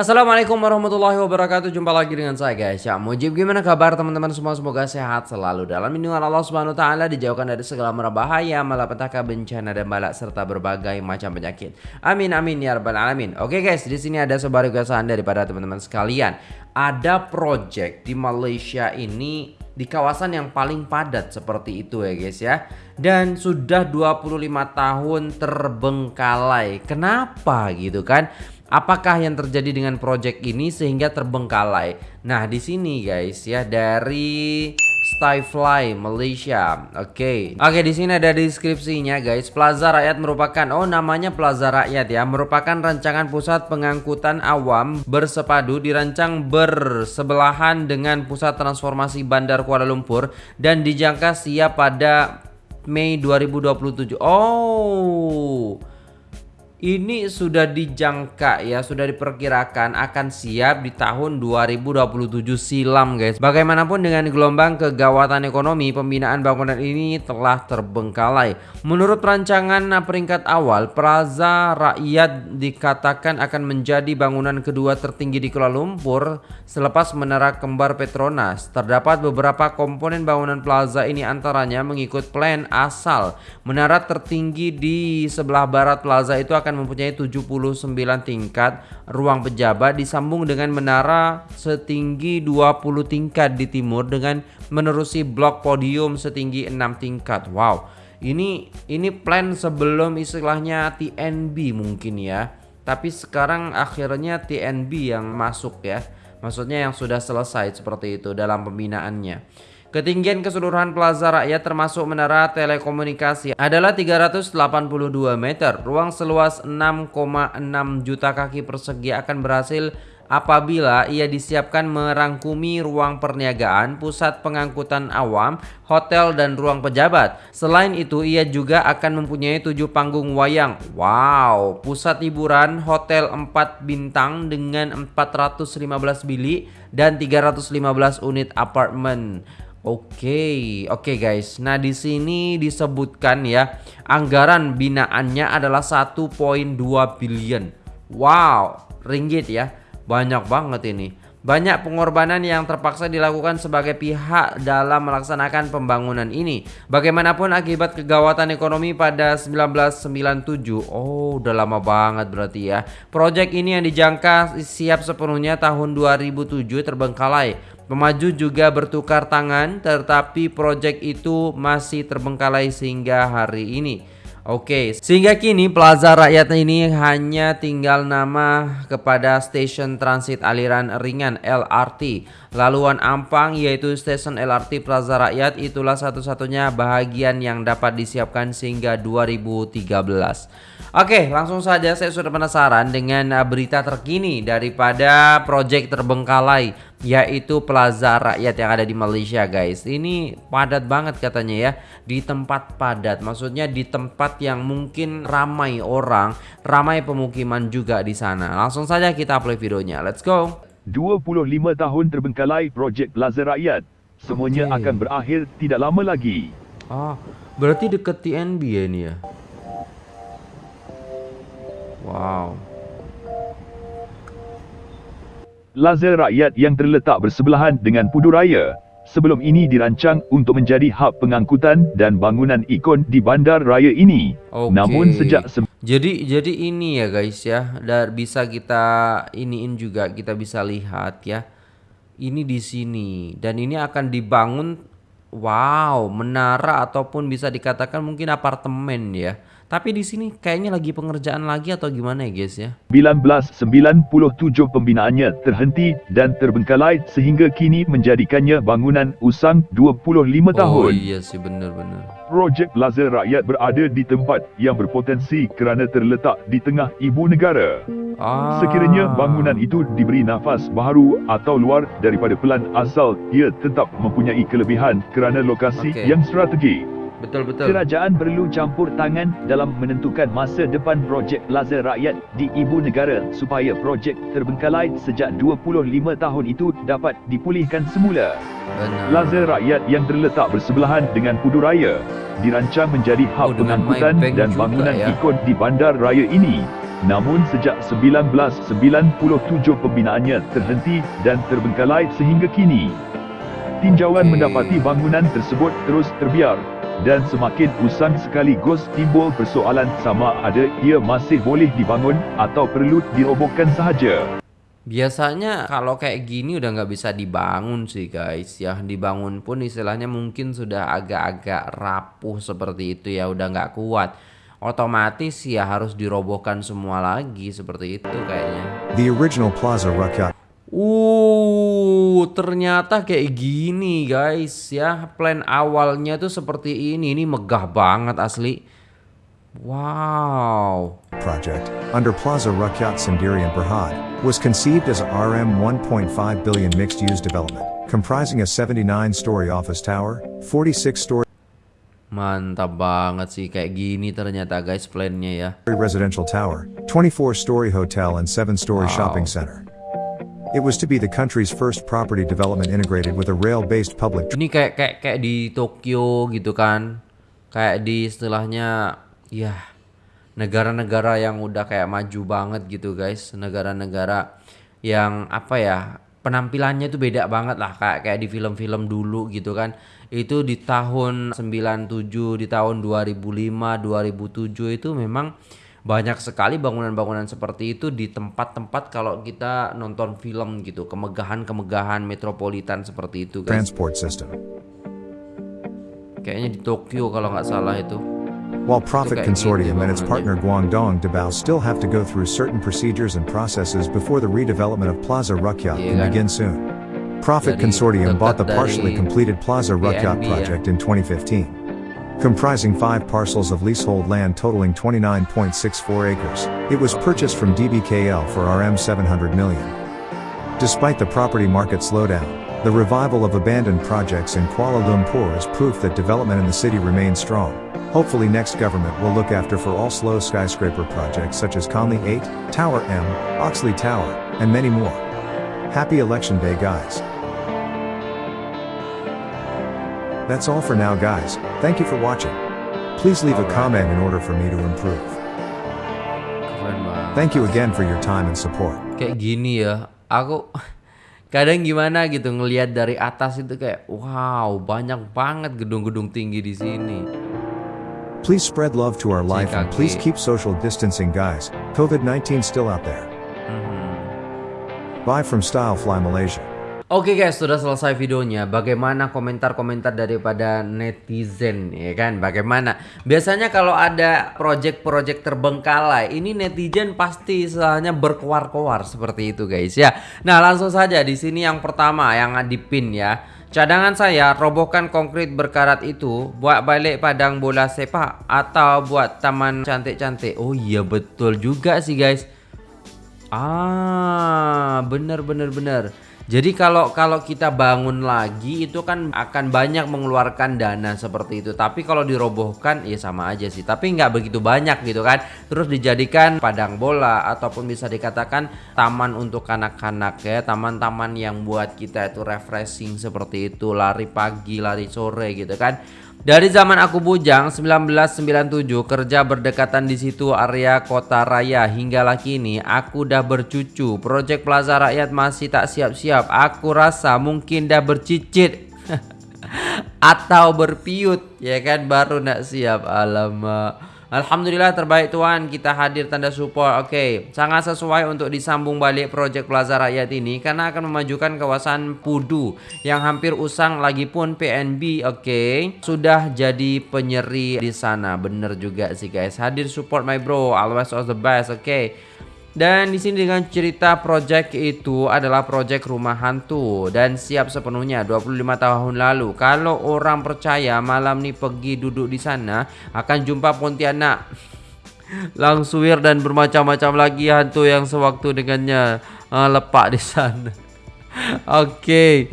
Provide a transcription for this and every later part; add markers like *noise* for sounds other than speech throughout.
Assalamualaikum warahmatullahi wabarakatuh. Jumpa lagi dengan saya guys. Ya Mujib gimana kabar teman-teman? Semua Semoga sehat selalu Dalam lindungan Allah subhanahu wa ta'ala Dijauhkan dari segala merbahaya Malapetaka bencana dan balak Serta berbagai macam penyakit. Amin amin ya rabbal alamin. Oke guys di sini ada sebuah requestan daripada teman-teman sekalian. Ada project di Malaysia ini di kawasan yang paling padat seperti itu ya guys ya. Dan sudah 25 tahun terbengkalai. Kenapa gitu kan Apakah yang terjadi dengan project ini sehingga terbengkalai? Nah, di sini guys ya dari Skyfly Malaysia. Oke. Okay. Oke, okay, di sini ada deskripsinya guys. Plaza Rakyat merupakan oh namanya Plaza Rakyat ya, merupakan rancangan pusat pengangkutan awam bersepadu dirancang bersebelahan dengan pusat transformasi Bandar Kuala Lumpur dan dijangka siap pada Mei 2027. Oh ini sudah dijangka ya, sudah diperkirakan akan siap di tahun 2027 silam guys. Bagaimanapun dengan gelombang kegawatan ekonomi, pembinaan bangunan ini telah terbengkalai. Menurut rancangan peringkat awal, Plaza Rakyat dikatakan akan menjadi bangunan kedua tertinggi di Kuala Lumpur selepas menara kembar Petronas. Terdapat beberapa komponen bangunan plaza ini antaranya mengikut plan asal. Menara tertinggi di sebelah barat plaza itu akan akan mempunyai 79 tingkat ruang pejabat disambung dengan menara setinggi 20 tingkat di timur dengan menerusi blok podium setinggi 6 tingkat. Wow. Ini ini plan sebelum istilahnya TNB mungkin ya. Tapi sekarang akhirnya TNB yang masuk ya. Maksudnya yang sudah selesai seperti itu dalam pembinaannya. Ketinggian keseluruhan plaza rakyat termasuk menara telekomunikasi adalah 382 meter. Ruang seluas 6,6 juta kaki persegi akan berhasil apabila ia disiapkan merangkumi ruang perniagaan, pusat pengangkutan awam, hotel dan ruang pejabat. Selain itu ia juga akan mempunyai tujuh panggung wayang. Wow, pusat hiburan, hotel 4 bintang dengan 415 bilik dan 315 unit apartemen. Oke, okay, oke okay guys. Nah, di sini disebutkan ya, anggaran binaannya adalah 1.2 billion. Wow, ringgit ya. Banyak banget ini. Banyak pengorbanan yang terpaksa dilakukan sebagai pihak dalam melaksanakan pembangunan ini. Bagaimanapun akibat kegawatan ekonomi pada 1997. Oh, udah lama banget berarti ya. Proyek ini yang dijangka siap sepenuhnya tahun 2007 terbengkalai Pemaju juga bertukar tangan tetapi proyek itu masih terbengkalai sehingga hari ini. Oke, sehingga kini Plaza Rakyat ini hanya tinggal nama kepada stasiun transit aliran ringan LRT. Laluan Ampang yaitu stasiun LRT Plaza Rakyat itulah satu-satunya bahagian yang dapat disiapkan sehingga 2013. Oke, langsung saja saya sudah penasaran dengan berita terkini daripada proyek terbengkalai yaitu Plaza Rakyat yang ada di Malaysia guys. Ini padat banget katanya ya di tempat padat. Maksudnya di tempat yang mungkin ramai orang ramai pemukiman juga di sana. Langsung saja kita play videonya. Let's go 25 tahun terbengkalai projek Plaza Rakyat semuanya okay. akan berakhir tidak lama lagi ah berarti deket TNB ya ini ya wow Plaza Rakyat yang terletak bersebelahan dengan Pudu Raya sebelum ini dirancang untuk menjadi hub pengangkutan dan bangunan ikon di bandar raya ini. Okay. Namun sejak jadi jadi ini ya guys ya, dan bisa kita iniin juga kita bisa lihat ya. Ini di sini dan ini akan dibangun wow, menara ataupun bisa dikatakan mungkin apartemen ya. Tapi di sini kayaknya lagi pengerjaan lagi atau gimana ya guys ya? 1997 pembinaannya terhenti dan terbengkalai sehingga kini menjadikannya bangunan usang 25 tahun. Oh iya sih benar-benar. Projek Plaza Rakyat berada di tempat yang berpotensi kerana terletak di tengah ibu negara. Ah. Sekiranya bangunan itu diberi nafas baharu atau luar daripada pelan asal, ia tetap mempunyai kelebihan kerana lokasi okay. yang strategik. Betul betul. Kerajaan perlu campur tangan dalam menentukan masa depan projek Plaza Rakyat di ibu negara supaya projek terbengkalai sejak 25 tahun itu dapat dipulihkan semula. Benar. Plaza Rakyat yang terletak bersebelahan dengan Pudu Raya dirancang menjadi hub oh, pengangkutan dan bangunan ya. ikon di bandar raya ini Namun sejak 1997 pembinaannya terhenti dan terbengkalai sehingga kini. Tinjauan Okey. mendapati bangunan tersebut terus terbiar dan semakin usang sekaligus timbul persoalan sama ada ia masih boleh dibangun atau perlu dirobohkan sahaja. Biasanya kalau kayak gini udah nggak bisa dibangun sih guys. Ya dibangun pun istilahnya mungkin sudah agak-agak rapuh seperti itu ya. Udah nggak kuat. Otomatis ya harus dirobohkan semua lagi seperti itu kayaknya. The original Plaza Rakyat Uh ternyata kayak gini guys ya. Plan awalnya tuh seperti ini. Ini megah banget asli. Wow. Project, under Plaza Rakyat Sendirian Berhad, was conceived as a RM 1.5 billion mixed-use development, comprising a 79-story office tower, 46-story Mantap banget sih kayak gini ternyata guys plannya ya. residential tower, 24-story hotel and 7-story Wow. shopping center. It was to be the country's first property development integrated with a rail-based public Ini kayak kayak kayak di Tokyo gitu kan. Kayak di istilahnya ya negara-negara yang udah kayak maju banget gitu guys. Negara-negara yang apa ya? Penampilannya tuh beda banget lah kayak kayak di film-film dulu gitu kan. Itu di tahun 97, di tahun 2005, 2007 itu memang banyak sekali bangunan-bangunan seperti itu di tempat-tempat kalau kita nonton film gitu, kemegahan-kemegahan metropolitan seperti itu guys. transport system. Kayaknya di Tokyo kalau nggak salah itu. While Profit Consortium and its partner Guangdong Debao still have to go through certain procedures and processes before the redevelopment of Plaza Rakyat Iya can kan? begin soon. Profit Consortium bought the partially completed Plaza ya. project in 2015. Comprising five parcels of leasehold land totaling 29.64 acres, it was purchased from DBKL for RM 700 million. Despite the property market slowdown, the revival of abandoned projects in Kuala Lumpur is proof that development in the city remains strong. Hopefully next government will look after for all slow skyscraper projects such as Conley 8, Tower M, Oxley Tower, and many more. Happy election day guys. That's all for now guys, thank you for watching. Please leave a comment in order for me to improve. Thank you again for your time and support. Kayak gini ya. Aku *laughs* kadang gimana gitu ngelihat dari atas itu kayak wow, banyak banget gedung-gedung tinggi di sini. Please spread love to our life and please keep social distancing guys, COVID-19 still out there. Mhm. Bye from Stylefly Malaysia. Oke guys, sudah selesai videonya. Bagaimana komentar-komentar daripada netizen, ya kan? Bagaimana? Biasanya kalau ada project-project terbengkalai, ini netizen pasti istilahnya berkoar-koar seperti itu guys ya. Nah langsung saja di sini yang pertama yang di pin ya. Cadangan saya robohkan konkrit berkarat itu buat balik padang bola sepak atau buat taman cantik-cantik. Oh iya betul juga sih guys. Ah, bener bener bener. Jadi kalau kalau kita bangun lagi itu kan akan banyak mengeluarkan dana seperti itu. Tapi kalau dirobohkan ya sama aja sih. Tapi nggak begitu banyak gitu kan. Terus dijadikan padang bola ataupun bisa dikatakan taman untuk anak-anak ya. Taman-taman yang buat kita itu refreshing seperti itu. Lari pagi, lari sore gitu kan. Dari zaman aku bujang 1997 kerja berdekatan di situ area kota raya hinggalah kini aku udah bercucu. Proyek Plaza Rakyat masih tak siap-siap. Aku rasa mungkin dah bercicit *laughs* atau berpiut ya kan baru nak siap alamak. Alhamdulillah terbaik Tuhan. Kita hadir tanda support. Oke sangat sesuai untuk disambung balik project Plaza Rakyat ini Karena akan memajukan kawasan Pudu Yang hampir usang lagi pun PNB Oke Sudah jadi penyeri di sana. Bener juga sih guys. Hadir support my bro. Always all the best. Oke dan di sini dengan cerita project itu adalah project rumah hantu dan siap sepenuhnya 25 tahun lalu. Kalau orang percaya malam nih pergi duduk di sana akan jumpa Pontianak. Langsuir dan bermacam-macam lagi hantu yang sewaktu dengannya uh, lepak di sana. *laughs* Oke,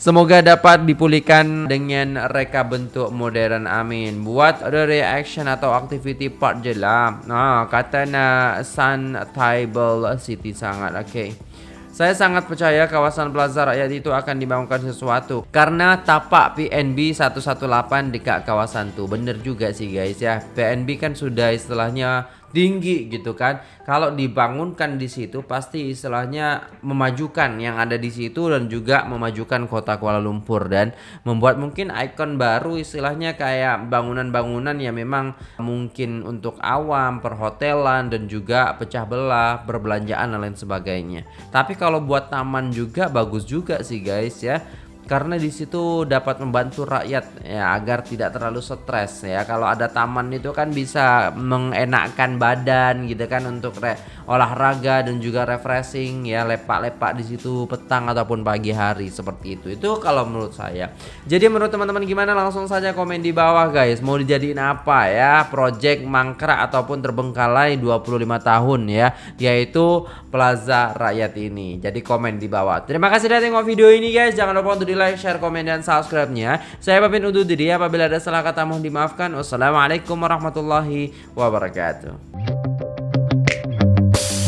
semoga dapat dipulihkan dengan reka bentuk modern. Amin. Buat ada reaction atau activity part je lah. Nah, kata na Sun Table City sangat. Oke. Saya sangat percaya kawasan Plaza Rakyat itu akan dibangunkan sesuatu Karena tapak PNB 118 dekat kawasan tuh Bener juga sih guys ya PNB kan sudah istilahnya tinggi gitu kan. Kalau dibangunkan di situ pasti istilahnya memajukan yang ada di situ dan juga memajukan kota Kuala Lumpur dan membuat mungkin ikon baru istilahnya kayak bangunan-bangunan yang memang mungkin untuk awam, perhotelan dan juga pecah belah, berbelanjaan dan lain sebagainya. Tapi kalau buat taman juga bagus juga sih guys ya karena di situ dapat membantu rakyat ya agar tidak terlalu stres ya. Kalau ada taman itu kan bisa mengenakkan badan gitu kan untuk re olahraga dan juga refreshing ya lepak-lepak di situ petang ataupun pagi hari seperti itu. Itu kalau menurut saya. Jadi menurut teman-teman gimana? Langsung saja komen di bawah guys. Mau dijadiin apa ya? Project mangkrak ataupun terbengkalai 25 tahun ya yaitu Plaza Rakyat ini. Jadi komen di bawah. Terima kasih sudah tengok video ini guys. Jangan lupa untuk di like, share, komen, dan subscribe-nya. Saya pamit undur diri. Apabila ada salah kata mohon dimaafkan. Wassalamualaikum warahmatullahi wabarakatuh.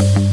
Thank you.